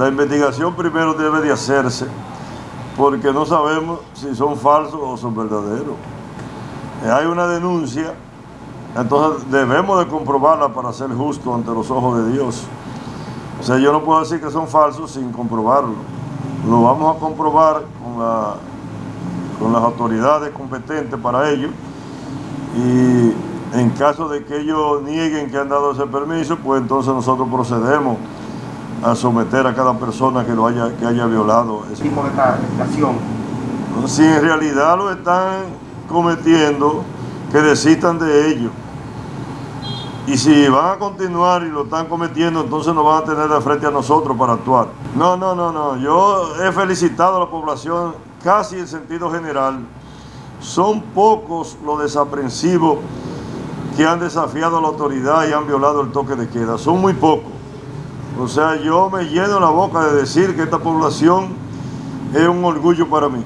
La investigación primero debe de hacerse porque no sabemos si son falsos o son verdaderos. Eh, hay una denuncia, entonces debemos de comprobarla para ser justo ante los ojos de Dios. O sea, yo no puedo decir que son falsos sin comprobarlo. Lo vamos a comprobar con, con las autoridades competentes para ello y en caso de que ellos nieguen que han dado ese permiso, pues entonces nosotros procedemos a someter a cada persona que lo haya, que haya violado. Ese tipo de legislación. Si en realidad lo están cometiendo, que desistan de ello. Y si van a continuar y lo están cometiendo, entonces nos van a tener de frente a nosotros para actuar. No, no, no, no. Yo he felicitado a la población casi en sentido general. Son pocos los desaprensivos que han desafiado a la autoridad y han violado el toque de queda. Son muy pocos. O sea, yo me lleno la boca de decir que esta población es un orgullo para mí.